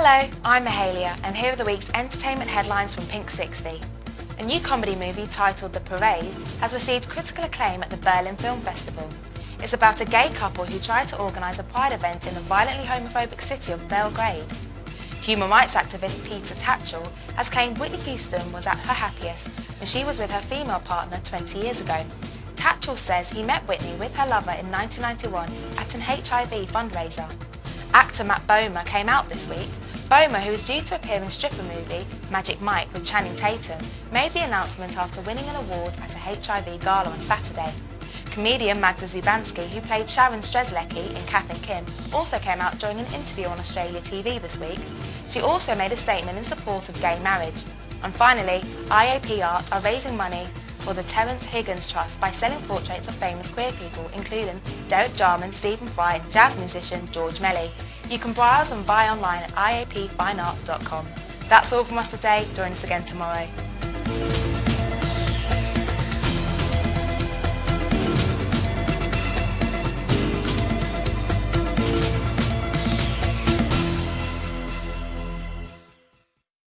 Hello, I'm Mahalia and here are the week's entertainment headlines from Pink 60. A new comedy movie titled The Parade has received critical acclaim at the Berlin Film Festival. It's about a gay couple who tried to organise a pride event in the violently homophobic city of Belgrade. Human rights activist Peter Tatchell has claimed Whitney Houston was at her happiest when she was with her female partner 20 years ago. Tatchell says he met Whitney with her lover in 1991 at an HIV fundraiser. Actor Matt Bomer came out this week. Bomer, who is due to appear in stripper movie Magic Mike with Channing Tatum, made the announcement after winning an award at a HIV gala on Saturday. Comedian Magda Szubanski, who played Sharon Strzelecki in Kath and Kim, also came out during an interview on Australia TV this week. She also made a statement in support of gay marriage. And finally, IAP Art are raising money for the Terence Higgins Trust by selling portraits of famous queer people, including Derek Jarman, Stephen Fry, and jazz musician George Melly. You can browse and buy online at iapfineart.com. That's all from us today. Join us again tomorrow.